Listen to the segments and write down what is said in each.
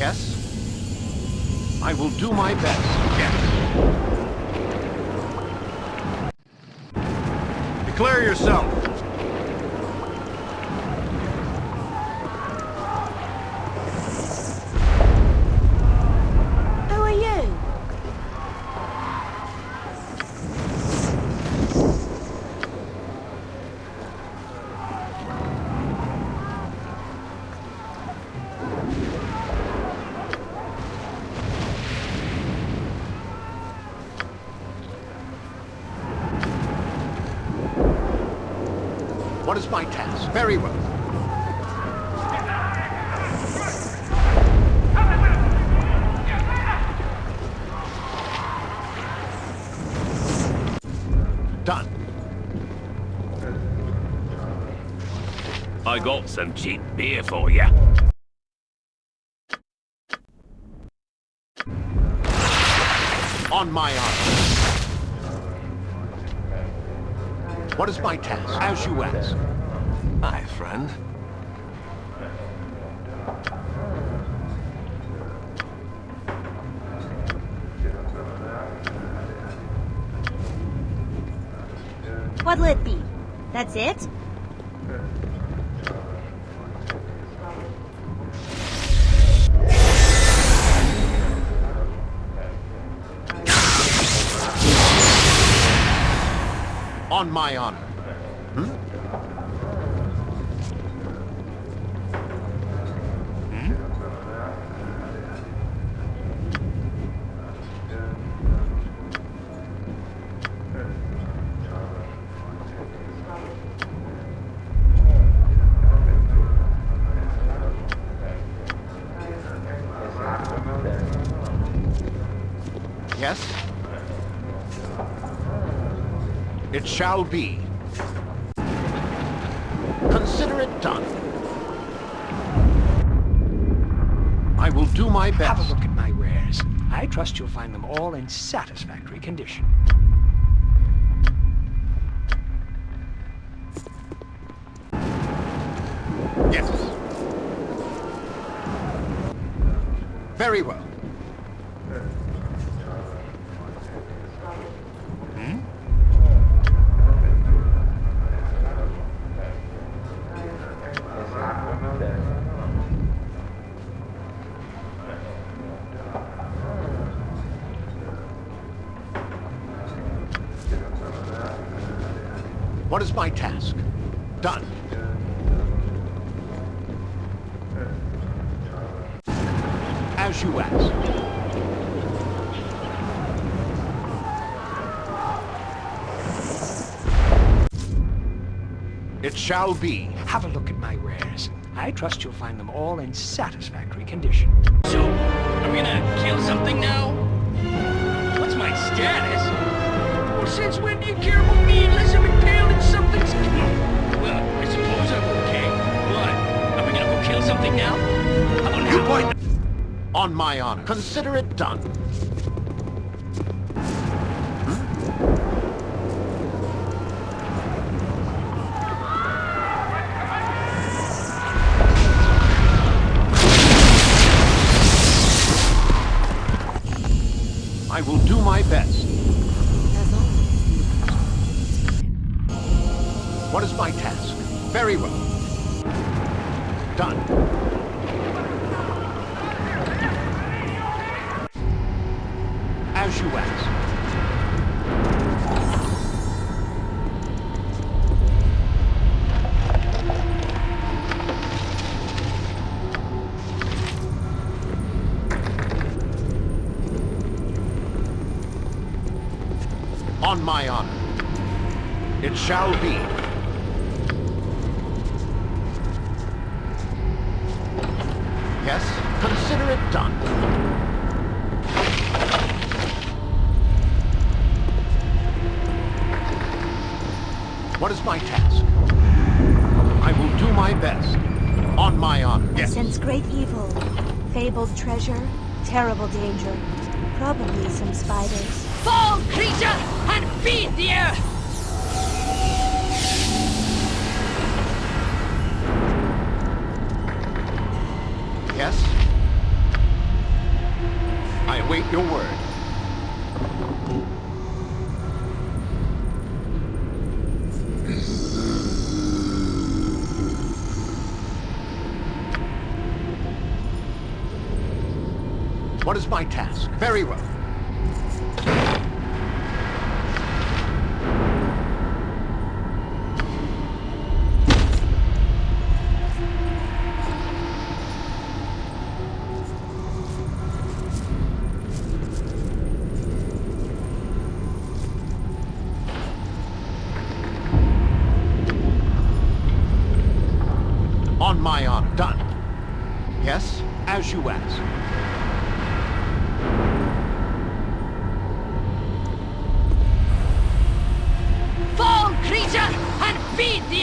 Yes? I will do my best. Yes. Declare yourself. Who are you? What is my task? Very well. Done. I got some cheap beer for you. On my honor. What is my task? As you ask. Hi, friend. What'll it be? That's it? On my honor. Shall be. Consider it done. I will do my best. Have a look at my wares. I trust you'll find them all in satisfactory condition. Yes. Very well. Shall be. Have a look at my wares. I trust you'll find them all in satisfactory condition. So, are we gonna kill something now? What's my status? Well, since when do you care about me unless I'm impaled in something's... Well, I suppose I'm okay. What? Are we gonna go kill something now? How about You point... On my honor. Consider it done. My best. As always. What is my task? Very well. Done. As you ask. It shall be. Yes, consider it done. What is my task? I will do my best. On my honor. I Yes. sense great evil. Fabled treasure, terrible danger. Probably some spiders. Fall, creature, and feed the earth! Yes? I await your word. What is my task? Very well. beat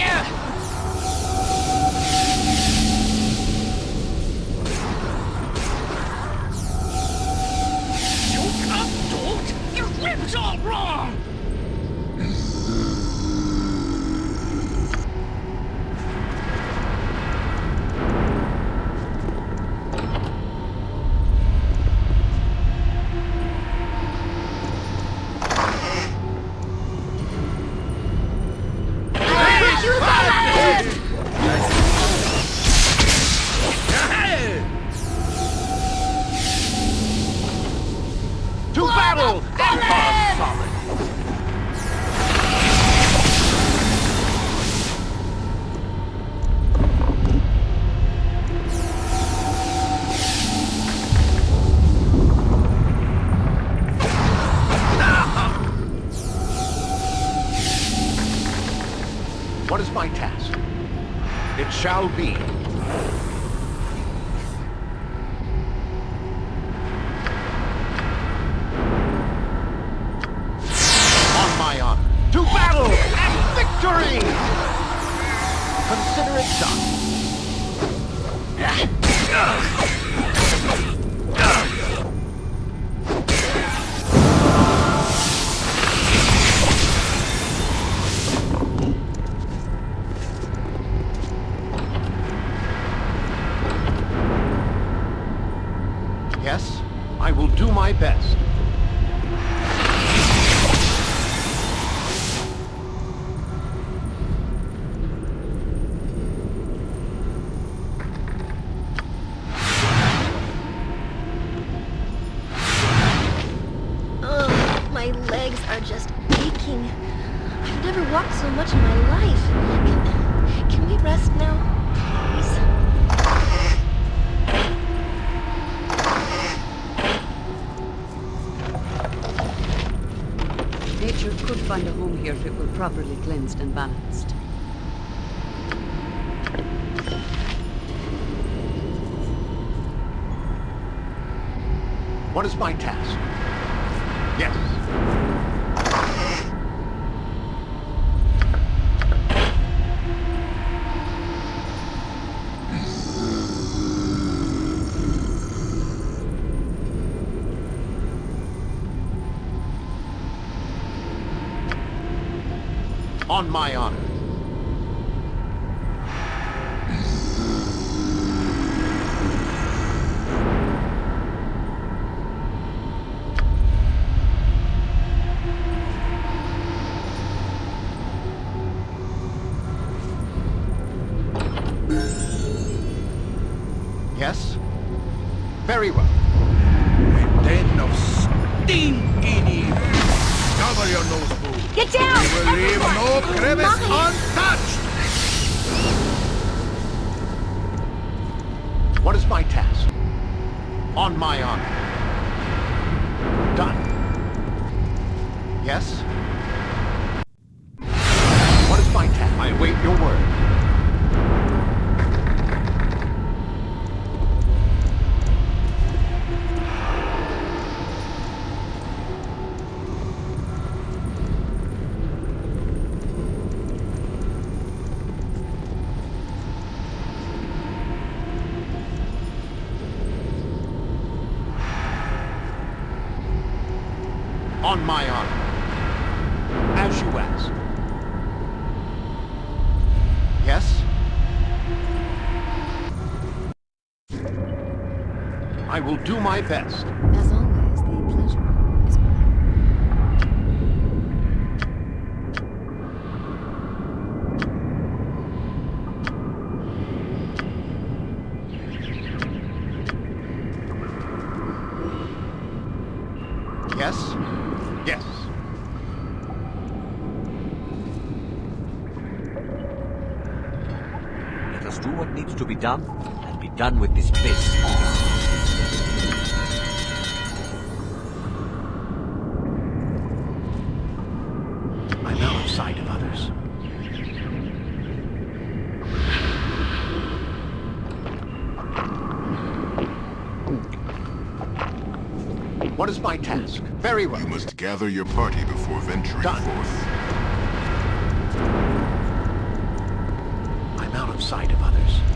victory! Consider it done. balanced and balanced. What is my task? Yes. my honor. do my best. years. What is my task? Very well. You must gather your party before venturing Done. forth. I'm out of sight of others.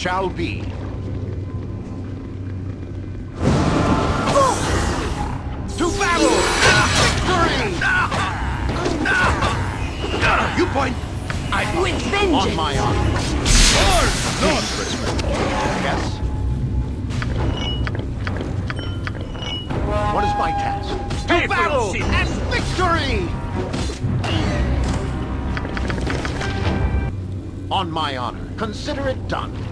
shall be. To battle! Victory! You point! I With vengeance! On my honor. Lord, not! Yes? What is my task? To battle! And victory! On my honor, consider it done.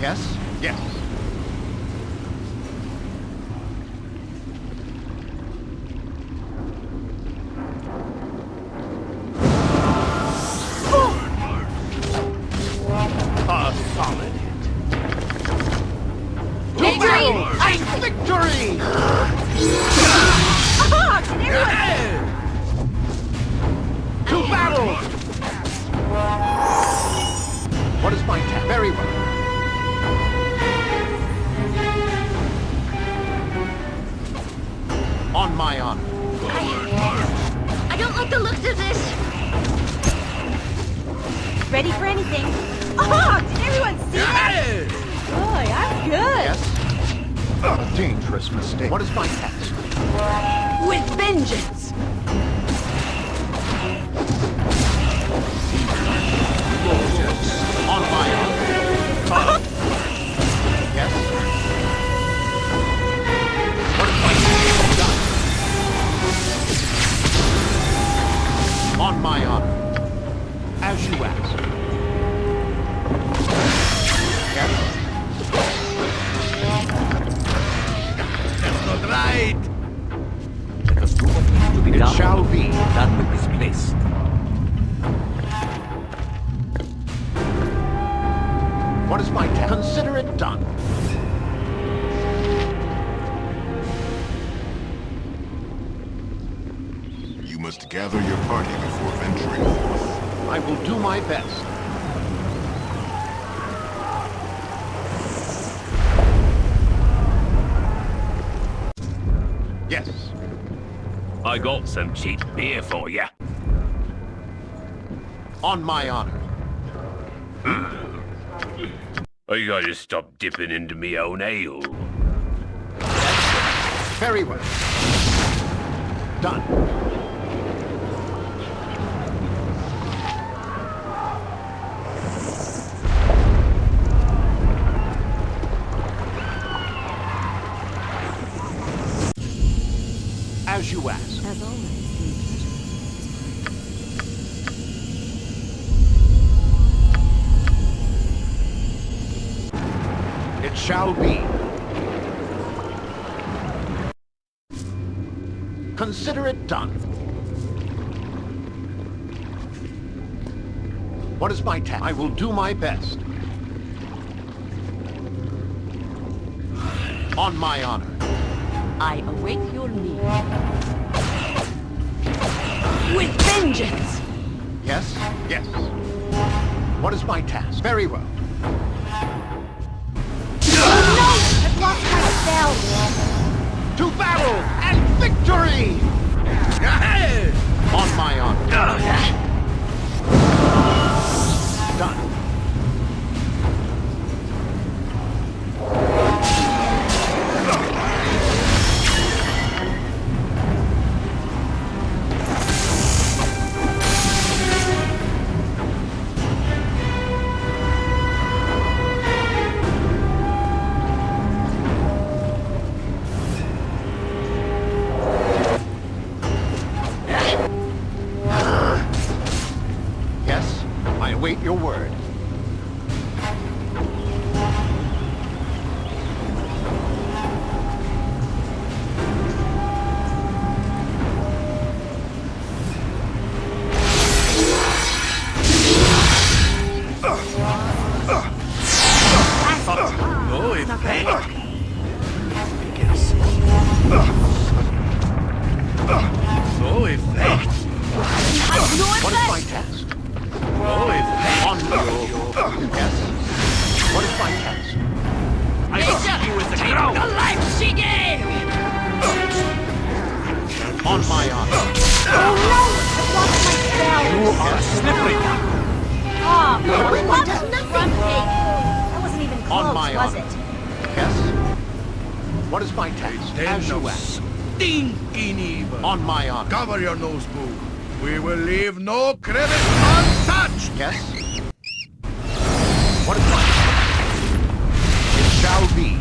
Yes? Yes. Got some cheap beer for you. On my honor. I gotta stop dipping into me own ale. Very well. Done. As always, the pleasure. It shall be. Consider it done. What is my task? I will do my best. On my honor. I await your need. With vengeance! Yes? Yes. What is my task? Very well. I've lost my spell. To battle and victory! On my honor. Oh, your nose, boo! We will leave no crevice untouched! Yes? What task? It shall be.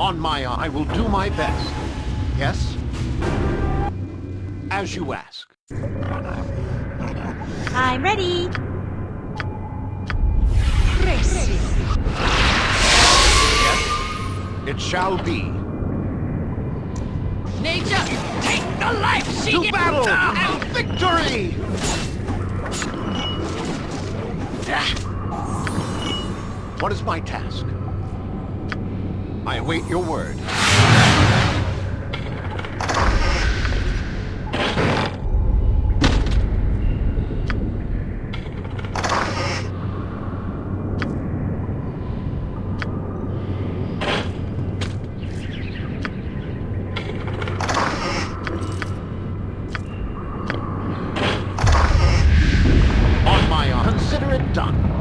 On my honor, I will do my best. Yes? As you ask. I'm ready. Yes? It shall be. Nature, take the life she To gave! battle Ah, and victory! What is my task? I await your word. On my honor. Consider it done.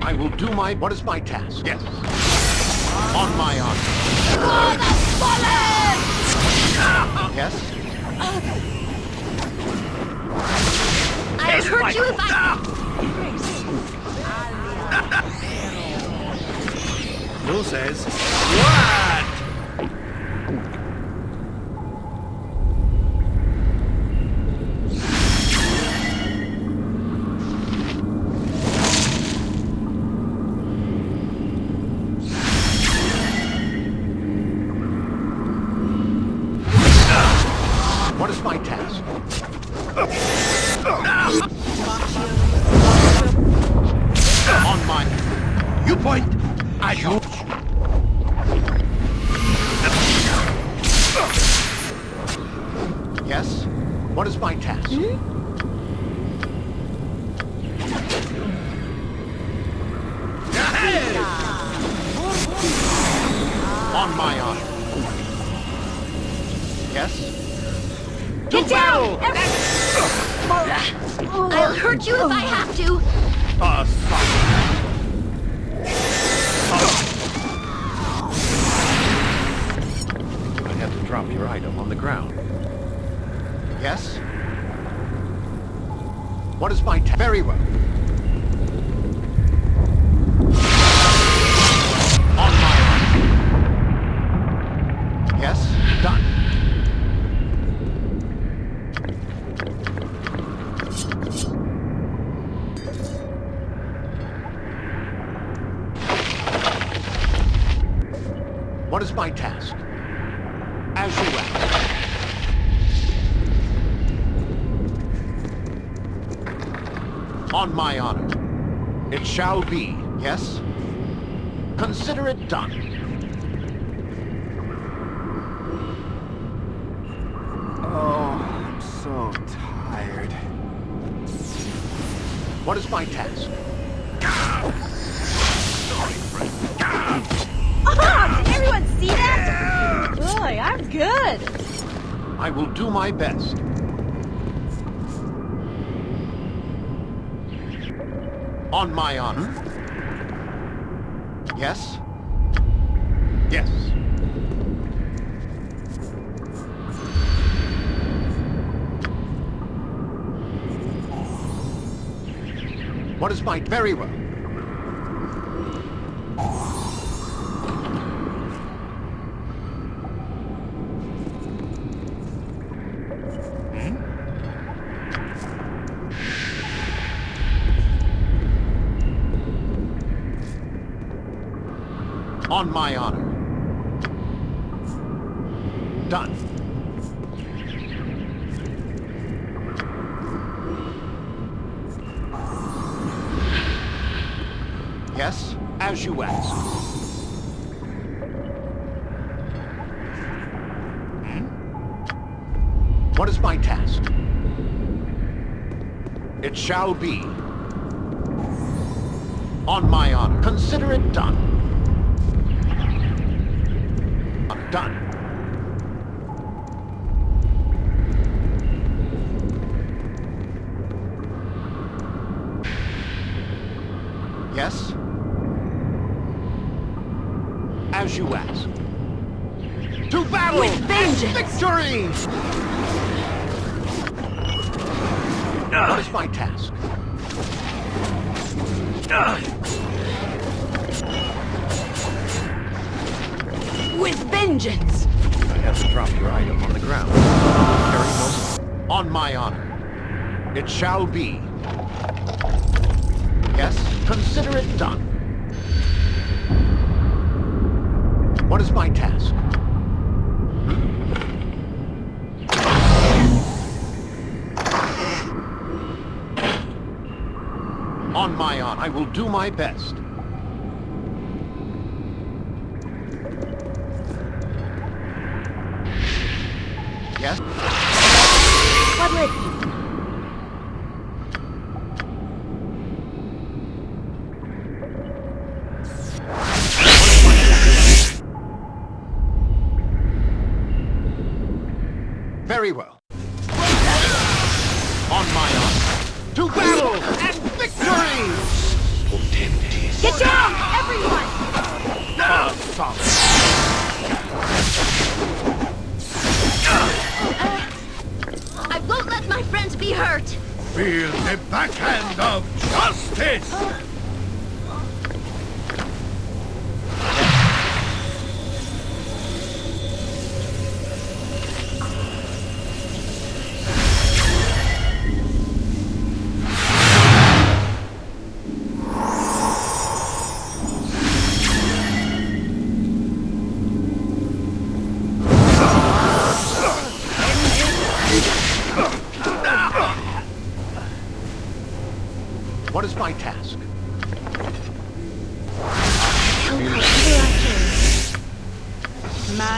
I will do my... What is my task? Yes. On my honor. Yes? I'll hurt you if I... Who says? What? On my honor. Yes? Get down! I'll hurt you if I have to. Uh, I have to drop your item on the ground. Yes? What is my? Very well. On my honor. Yes? Done. What is my task? As you ask. On my honor. It shall be, yes? Consider it done. Oh, I'm so tired. What is my task? Ah, did everyone see that? Boy, I'm good. I will do my best. On my honor. Yes? Yes. What is my... Very well. On my honor. Done. Yes, as you ask. Hmm? What is my task? It shall be. On my honor. Consider it done. I'm done. Yes? As you ask. To battle! With vengeance! Victory! What is ah. my task? Ah. With vengeance! I have to drop your item on the ground. Carry most. On my honor. It shall be. Yes, consider it done. What is my task? On I will do my best. Yes?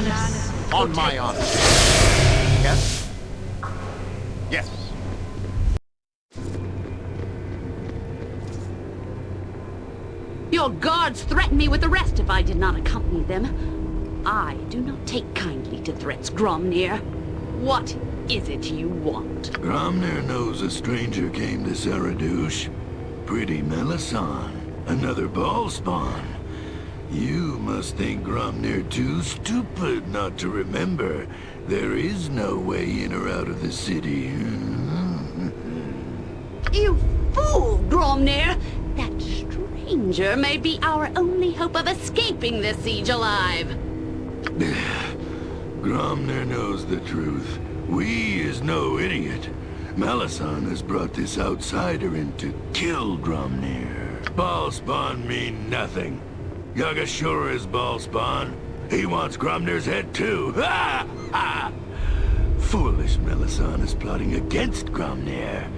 Manus. On my honor. Yes? Yes. Your guards threatened me with arrest if I did not accompany them. I do not take kindly to threats, Gromnir. What is it you want? Gromnir knows a stranger came to Saradush. Pretty Melissan. Another Bhaalspawn. You must think Gromnir too stupid not to remember. There is no way in or out of the city. You fool, Gromnir! That stranger may be our only hope of escaping this siege alive. Gromnir knows the truth. We is no idiot. Melissan has brought this outsider in to kill Gromnir. Bhaalspawn mean nothing. Yaga-Shura is Bhaalspawn. He wants Gromnir's head too. Foolish Melissan is plotting against Gromnir.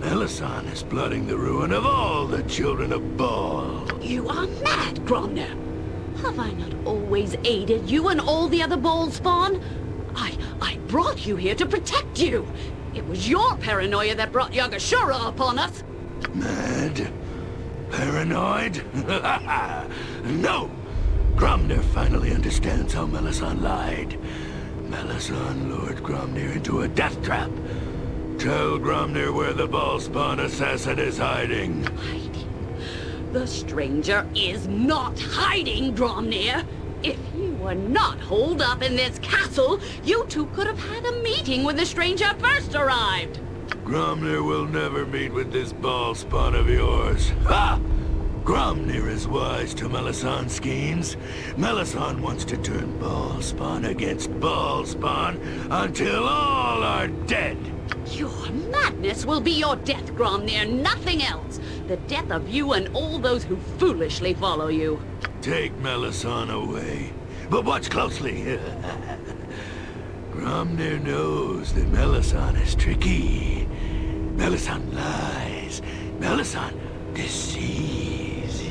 Melissan is plotting the ruin of all the children of Bhaal. You are mad, Gromnir! Have I not always aided you and all the other bold spawn? I, I brought you here to protect you! It was your paranoia that brought Yaga-Shura upon us! Mad? Paranoid? no! Gromnir finally understands how Melissan lied. Melissan lured Gromnir into a death trap. Tell Gromnir where the Bhaalspawn assassin is hiding. Hiding? The stranger is not hiding, Gromnir! If you were not holed up in this castle, you two could have had a meeting when the stranger first arrived! Gromnir will never meet with this Bhaalspawn of yours. Ha! Gromnir is wise to Melissan's schemes. Melissan wants to turn Bhaalspawn against Bhaalspawn until all are dead. Your madness will be your death, Gromnir, nothing else! The death of you and all those who foolishly follow you. Take Melissan away. But watch closely. Gromnir knows that Melissan is tricky. Melissan lies. Melissan deceives.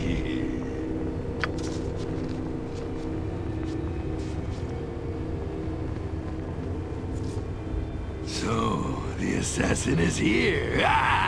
So, the assassin is here. Ah!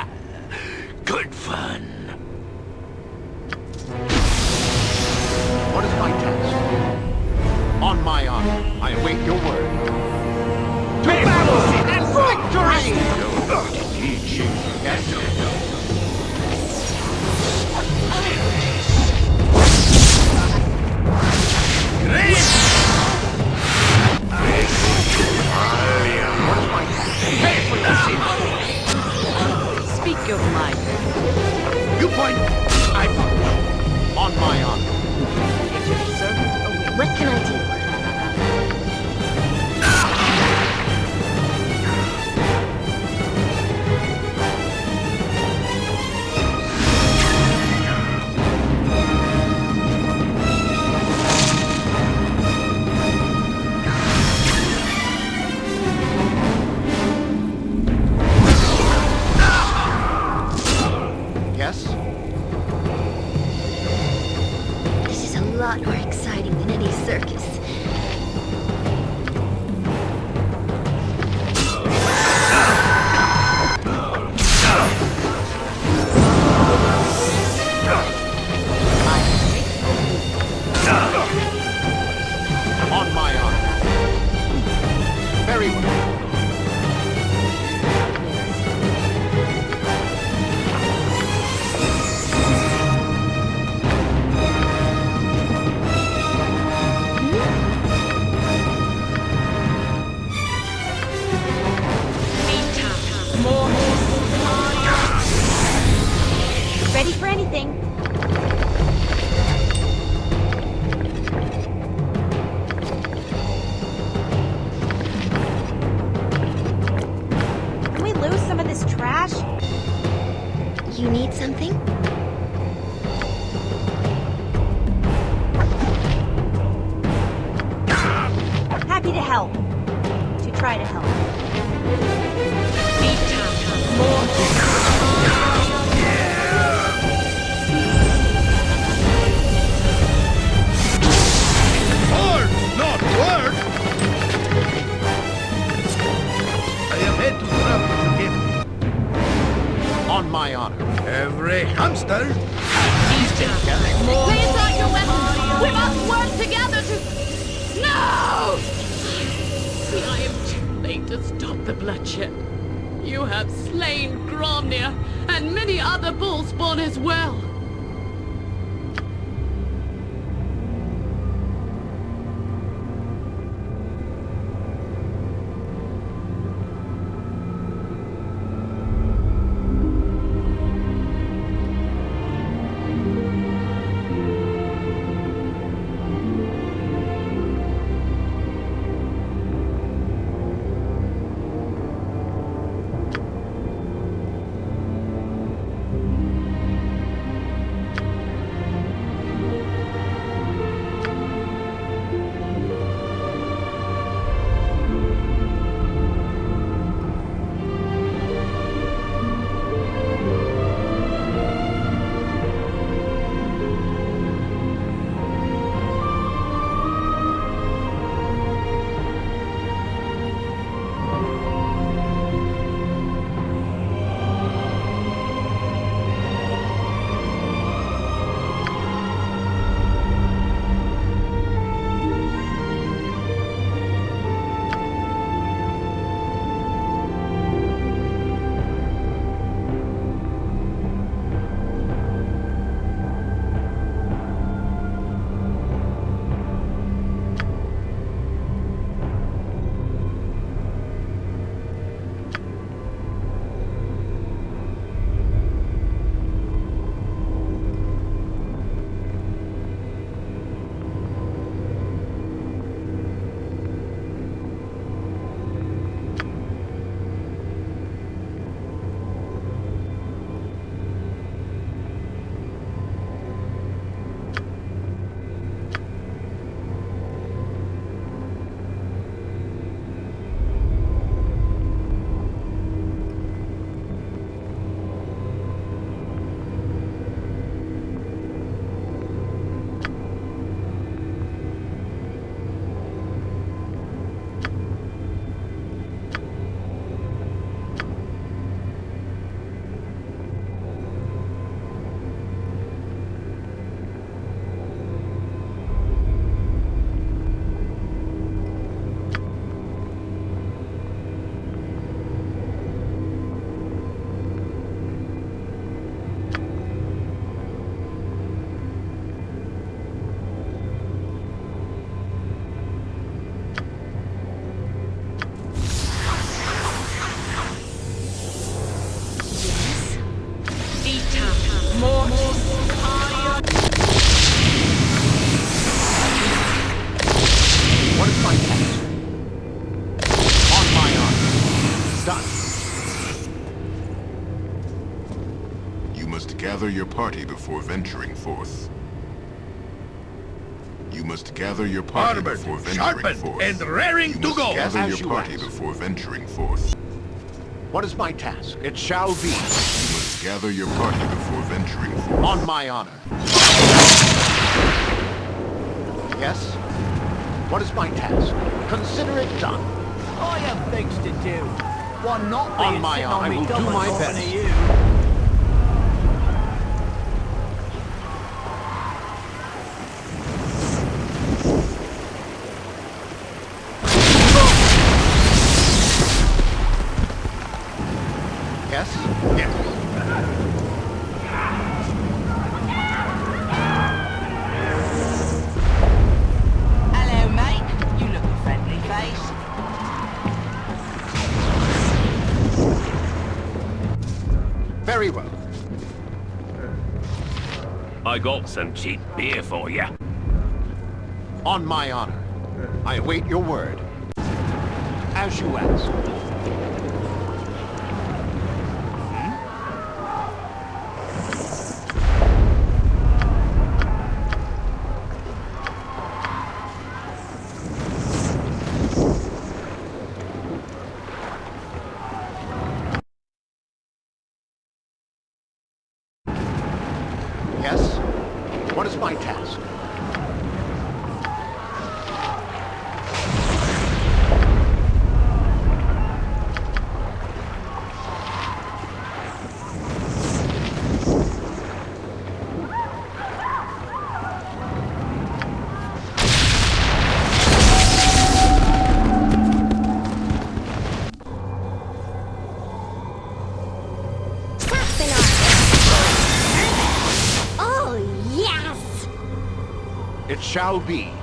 Gather your party before venturing forth. You must gather your party Armored, before venturing sharpened, forth. and raring you to go. gather As your you party ask. before venturing forth. What is my task? It shall be. You must gather your party before venturing forth. On my honor. Yes? What is my task? Consider it done. I have things to do. One not being On my sitting honor, I will do my best. I got some cheap beer for you. On my honor. I await your word. As you ask. Shall be.